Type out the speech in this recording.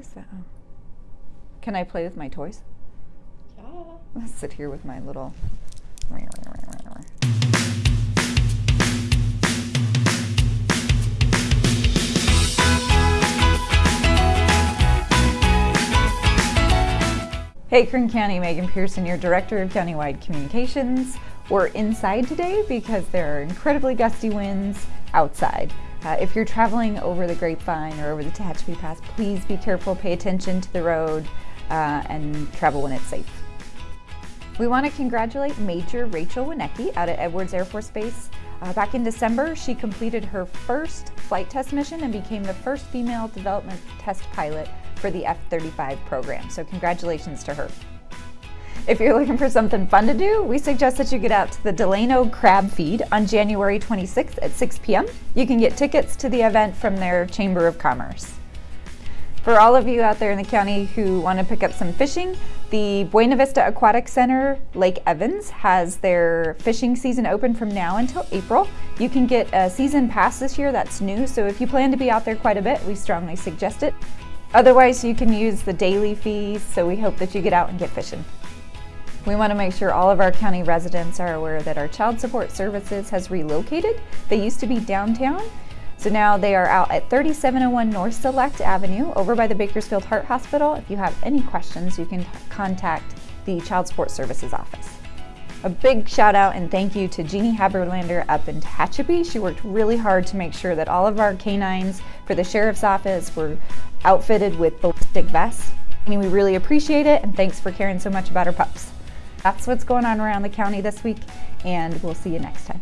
What is that? Oh. Can I play with my toys? Yeah. I'll sit here with my little. Hey, Kern County, Megan Pearson, your Director of Countywide Communications. We're inside today because there are incredibly gusty winds outside. Uh, if you're traveling over the Grapevine or over the Tehachapi Pass, please be careful, pay attention to the road, uh, and travel when it's safe. We want to congratulate Major Rachel Winecki out at Edwards Air Force Base. Uh, back in December, she completed her first flight test mission and became the first female development test pilot for the F-35 program. So congratulations to her. If you're looking for something fun to do, we suggest that you get out to the Delano Crab Feed on January 26th at 6 p.m. You can get tickets to the event from their Chamber of Commerce. For all of you out there in the county who want to pick up some fishing, the Buena Vista Aquatic Center, Lake Evans, has their fishing season open from now until April. You can get a season pass this year that's new, so if you plan to be out there quite a bit, we strongly suggest it. Otherwise, you can use the daily fees, so we hope that you get out and get fishing. We want to make sure all of our county residents are aware that our Child Support Services has relocated. They used to be downtown, so now they are out at 3701 North Sillect Avenue over by the Bakersfield Heart Hospital. If you have any questions, you can contact the Child Support Services office. A big shout out and thank you to Jeannie Haberlander up in Tehachapi. She worked really hard to make sure that all of our canines for the Sheriff's Office were outfitted with ballistic vests. I mean, we really appreciate it and thanks for caring so much about our pups. That's what's going on around the county this week and we'll see you next time.